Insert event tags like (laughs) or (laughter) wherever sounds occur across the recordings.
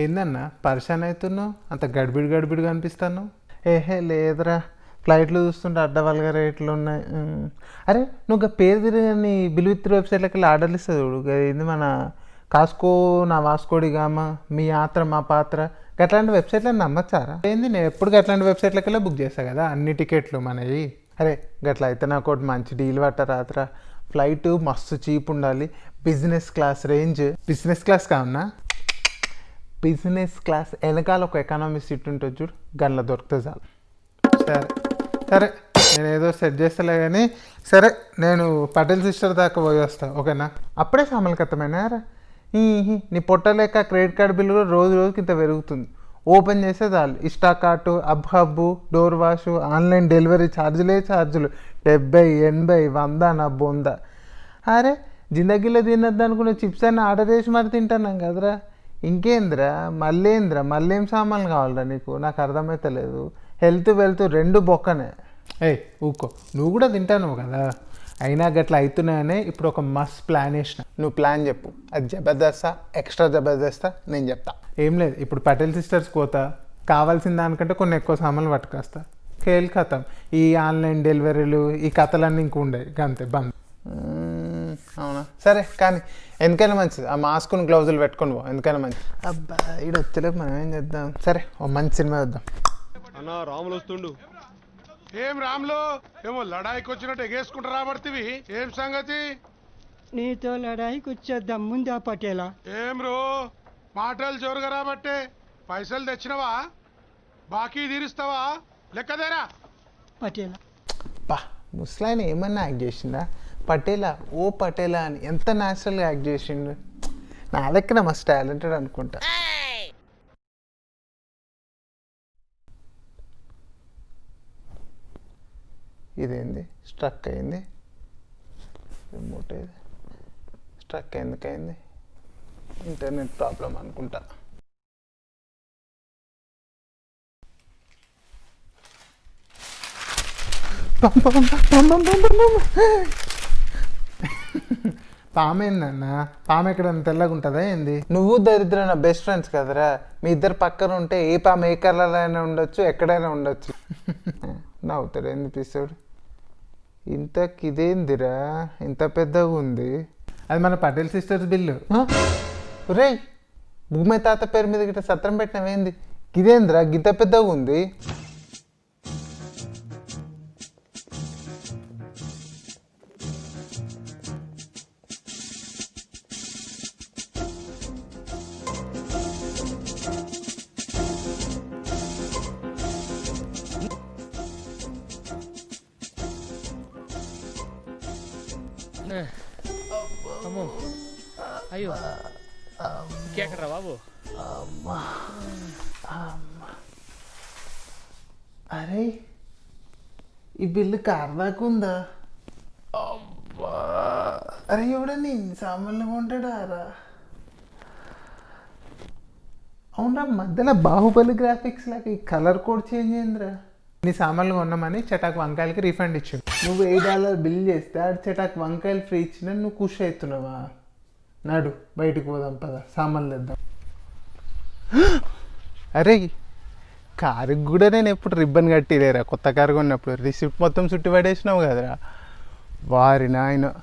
ఏందన్నా? పరిశాన్ అవుతున్నావు? అంత గడిబిడి గడిబిడిగా అనిపిస్తాను ఏహే లేదురా. ఫ్లైట్లు చూస్తుంటే అడ్డవల్గా రేట్లు ఉన్నాయి. అరే నువ్వు పేరు తిరిగి బిల్విత్రి వెబ్సైట్లకి వెళ్ళి ఆర్డర్లు ఇస్తుంది చూడు. ఏంది మన కాస్కో నా వాస్కోడి గామ మీ యాత్ర మా పాత్ర. అట్లాంటి వెబ్సైట్లో నమ్మచ్చారా? ఏంది నేను ఎప్పుడు అట్లాంటి వెబ్సైట్లకి వెళ్ళి బుక్ చేస్తా కదా? అన్ని టికెట్లు మనవి. అరే గట్ల అయితే నాకు ఒకటి మంచి డీల్ పట్టరాత్రా ఫ్లైట్ మస్తు చీప్ ఉండాలి. Business class range. Business class కావునా business class వెనకాల ఒక ఎకానమీ సీట్ ఉంటుంది చూడు గన్లో దొరికితే చాలు. సరే సరే నేను ఏదో సెట్ చేస్తలే కానీ సరే నేను పటేల్ సిస్టర్ దాకా పోయి వస్తాను ఓకేనా? అప్పుడే సమలకతమైన నీ పొట్టలేక క్రెడిట్ కార్డ్ బిల్లు కూడా రోజు రోజుకి ఇంత పెరుగుతుంది. ఓపెన్ చేస్తే చాలు. ఇష్టా కార్టు అబ్ హబ్బు డోర్ వాష్ ఆన్లైన్ డెలివరీ ఛార్జీలే ఛార్జీలు డెబ్బై ఎనభై వంద నా బొంద. అరే జిందగీలో తినద్దు అనుకున్న చిప్స్ అన్నీ ఆర్డర్ చేసి మరి తింటున్నాం కదరా. ఇంకేంద్రా? మళ్ళేంద్రా మళ్ళేం సామాన్లు కావాలరా నీకు? నాకు అర్థమైతలేదు. హెల్త్ వెల్త్ రెండు బొక్కనే. ఏయ్ ఊకో నువ్వు కూడా తింటాను కదా? అయినా గట్లా అవుతున్నాయనే ఇప్పుడు ఒక మస్త్ ప్లాన్ వేసిన నువ్వు ప్లాన్ చెప్పు. అది జబర్దస్తా ఎక్స్ట్రా జబర్దస్తా నేను చెప్తా. ఏం లేదు. ఇప్పుడు పటేల్ సిస్టర్స్ పోతా. కావాల్సిన దానికంటే కొన్ని ఎక్కువ సామాన్లు పట్టుకొస్తా. కేల్ కథం ఈ ఆన్లైన్ డెలివరీలు ఈ కథలన్నీ ఇంక ఉండే అంతే బంద్. సరే కానీ ఎందుకైనా మంచిది. ఆ మాస్కుని గ్లౌజులు పెట్టుకొని పో. ఎందుకైనా మంచిది. అబ్బా ఈడ వచ్చేలోపు మనం ఏం చేద్దాం? సరే ఓ మంచి సినిమా వద్దాం అన్న రాములు వస్తుండు. ఏం రాములు? ఏమో లడాయికి వచ్చినట్టు ఎగేసుకుంటూ రాబడుతుంది ఏం సంగతి? నీతో లడాయికి వచ్చేద్దాం ముందా పటేలా. ఏం రో? మాటలు జోరుగా రాబట్టే. పైసలు తెచ్చినవా? బాకీ తీరుస్తావా? లెక్కదేరా. పటేలా. బా ముసలాయన ఏమన్నా యాక్ట్ చేసిందా? పటేలా ఓ పటేలా అని ఎంత న్యాచురల్గా యాక్ట్ చేసిండు? నా లెక్కన మస్ట్ టాలెంటెడ్ అనుకుంటా. ఇదేంది? స్ట్రక్ అయింది. రిమోట్ ఇది స్ట్రక్ ఎందుకైంది ఇంటర్నెట్ ప్రాబ్లం అనుకుంటా. Bum, bum, bum, bum, bum, bum, bum. పామేందన్న పాము ఎక్కడ తెల్లగా ఉంటుందా ఏంది? నువ్వు దరిద్ర నా బెస్ట్ ఫ్రెండ్స్ కదరా. మీ ఇద్దరు పక్కన ఉంటే ఏ పాము ఏ కలర్ అయినా ఉండొచ్చు ఎక్కడైనా ఉండొచ్చు. (laughs) నవ్వుతాడు ఏంది పిస్తాడు ఇంతకి ఇదేందిరా? ఇంత పెద్దగా ఉంది. అది మన పటేల్ సిస్టర్స్ బిల్లు రే భూమి తాత పేరు మీద గిట్ట సత్రం పెట్టినవేంది? ఇదేందిరా? గిద్ద పెద్దగా ఉంది. అమ్మో. అయ్యో. ఇంకెక్కడ్రా బాబు. అరే ఈ బిల్లు కార్ దాకా ఉందా? అబ్బా అరే ఎవడన్నా ఇన్ని సామాన్లు కొంటాడా రా అవునా మధ్యలో బాహుబలి గ్రాఫిక్స్ లాగా ఈ కలర్ కోడ్ చేంజ్ అయిందిరా. నీ సామాన్లు కొన్నామని చటాక్ వంకాయలకి రీఫండ్ ఇచ్చాడు. నువ్వు ఎయిట్ డాలర్ బిల్ చేస్తే అడిచేటాకు వంకాయలు ఫ్రీ ఇచ్చిన నువ్వు ఖుషి అవుతున్నావా? నడు బయటికి పోదాం పద సామాన్లు తెద్దాం. అరే కారుకి కూడా నేను ఎప్పుడు రిబ్బన్ కట్టిలేరా? కొత్త కారు కొన్నప్పుడు. రిసిప్ట్ మొత్తం చుట్టి పడేసినావు కదరా? వారి నాయన.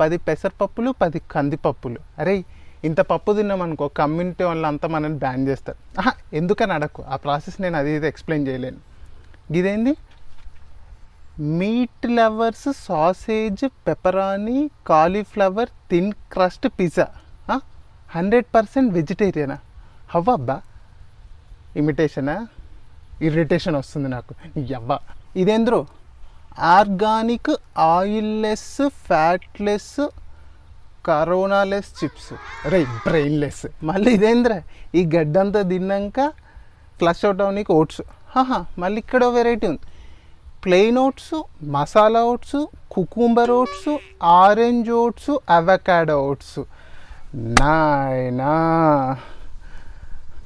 పది పెసరపప్పులు పది కందిపప్పులు. అరే ఇంత పప్పు తిన్నామనుకో కమ్యూనిటీ వాళ్ళంతా మనల్ని బ్యాన్ చేస్తారు. ఎందుకని అడకు ఆ ప్రాసెస్ నేను అది ఇది ఎక్స్ప్లెయిన్ చేయలేను. ఇదేంది? Meat lovers sausage pepperoni cauliflower thin crust pizza. Hundred percent వెజిటేరియనా? హవ్వబ్బా ఇమిటేషనా? ఇరిటేషన్ వస్తుంది నాకు. యవ్వ. ఇదేంద్రో? Organic oilless fatless coronaless chips. రే బ్రెయిన్లెస్. మళ్ళీ ఇదేంద్రా? ఈ గడ్డంతా తిన్నాక ఫ్లష్ అవుట్ అవనీకి ఓట్స్. హాహా మళ్ళీ ఇక్కడ వెరైటీ ఉంది. Plain oats masala oats cucumber oats orange oats avocado oats నాయనా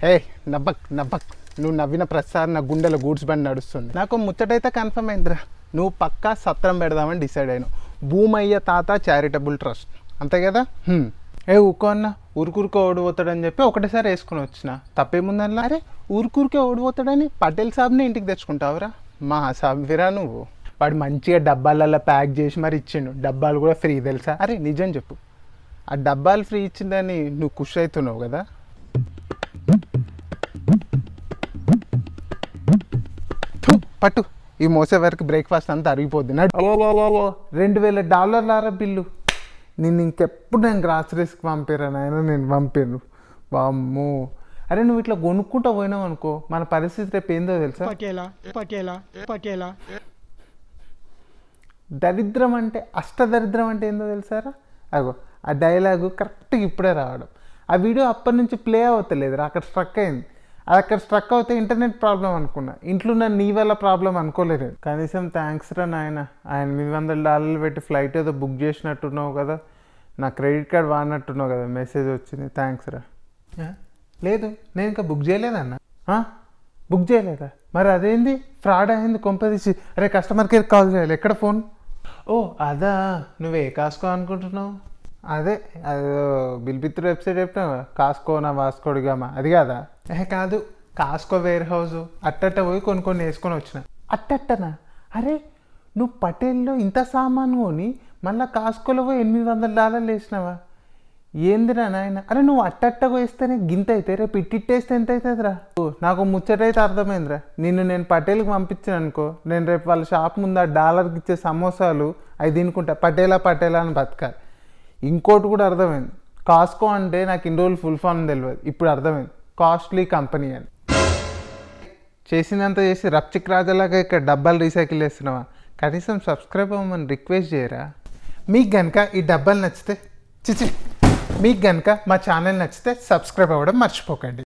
ఏ నవ్వక్ నవ్వక్ నువ్వు నవ్విన ప్రతిసారి నా గుండెలో గూడ్స్ బండి నడుస్తుంది. నాకు ముచ్చటైతే కన్ఫర్మ్ అయిందిరా. నువ్వు పక్కా సత్రం పెడదామని డిసైడ్ అయినావు. భూమయ్య తాత చారిటబుల్ ట్రస్ట్ అంతే కదా? ఏ ఊకో అన్న. ఊరుకూరికే ఓడిపోతాడని చెప్పి ఒకటేసారి వేసుకుని వచ్చిన. తప్పేముందన్నా? అరే ఊరుకూరికే ఓడిపోతాడని పటేల్ సాబ్ని ఇంటికి తెచ్చుకుంటావురా. మా సాబ్విరా నువ్వు? వాడు మంచిగా డబ్బాలలో ప్యాక్ చేసి మరి ఇచ్చిండు. డబ్బాలు కూడా ఫ్రీ తెలుసా? అరే నిజం చెప్పు. ఆ డబ్బాలు ఫ్రీ ఇచ్చిందని నువ్వు ఖుషి అవుతున్నావు కదా? పట్టు. ఈ మోసే వరకు బ్రేక్ఫాస్ట్ అంతా అరిగిపోద్ది. రెండు వేల డాలర్లారా బిల్లు? నిన్ను ఇంకెప్పుడు నేను గ్రాసరీస్కి పంపారా నాయన? నేను పంపాను. వామ్మో. అరే నువ్వు ఇట్లా కొనుక్కుంటా పోయినావు అనుకో మన పరిస్థితి రేపు ఏందో తెలుసా? పటేలా పటేలా పటేలా. దరిద్రం అంటే అష్టదరిద్రం అంటే ఏందో తెలుసారా అగో ఆ డైలాగు కరెక్ట్గా ఇప్పుడే రావడం. ఆ వీడియో అప్పటి నుంచి ప్లే అవుతలేదు అక్కడ స్ట్రక్ అయింది. అది అక్కడ స్ట్రక్ అవుతే ఇంటర్నెట్ ప్రాబ్లం అనుకున్నా. ఇంట్లో ఉన్న నీ వల్ల ప్రాబ్లం అనుకోలేదు. కనీసం థ్యాంక్స్ రా నాయన ఆయన ఎనిమిది వందల డాలర్లు పెట్టి ఫ్లైట్ ఏదో బుక్ చేసినట్టున్నావు కదా నా క్రెడిట్ కార్డ్ వాడినట్టున్నావు కదా మెసేజ్ వచ్చింది. థ్యాంక్స్ రా. ఆ? లేదు నేను ఇంకా బుక్ చేయలేదన్న బుక్ చేయలేదా? మరి అదేంది? ఫ్రాడ్ అయింది కొంపదీసి అరే కస్టమర్ కేర్ కాల్ చేయాలి. ఎక్కడ ఫోన్ ఓ అదా. నువ్వు ఏ కాసుకో అనుకుంటున్నావు? అదే అదో బిల్పిత్ర వెబ్సైట్ చెప్పినావా కాస్కోనా వాస్కోడిగామా అది కాదా? ఏ కాదు. కాస్కో వేర్ హౌస్ అట్టట్ట పోయి కొన్ని కొన్ని వేసుకొని వచ్చిన. అట్టట్టనా? అరే నువ్వు పటేల్లో ఇంత సామాను కొని మళ్ళీ కాస్కోలో పోయి ఎనిమిది వందల డాలర్లు వేసినావా? ఏందిరా నాయన? అరే నువ్వు అట్టట్టగా వేస్తేనే గింత అయితే రేపు ఇట్టిట్టేస్తే ఎంత అవుతుందిరా ఓ, నాకు ముచ్చటైతే అర్థమైందిరా. నిన్ను నేను పటేల్కి పంపించాను అనుకో నేను రేపు వాళ్ళ షాప్ ముందు ఆ డాలర్కి ఇచ్చే సమోసాలు అవి తినుకుంటా. పటేలా పటేలా అని బతకాలి. ఇంకోటి కూడా అర్థమైంది. కాస్కో అంటే నాకు ఇన్ని రోజులు ఫుల్ ఫామ్ తెలియదు. ఇప్పుడు అర్థమైంది. కాస్ట్లీ కంపెనీ అని. చేసినంత చేసి రప్చిక్ రాజాలాగా ఇక్కడ డబ్బాలు రీసైకిల్ చేస్తున్నావా? కనీసం సబ్స్క్రైబ్ అవ్వమని రిక్వెస్ట్ చేయరా? మీకు కనుక ఈ డబ్బాలు నచ్చితే చిచి మీకు కనుక మా ఛానల్ నచ్చితే సబ్స్క్రైబ్ అవ్వడం మర్చిపోకండి.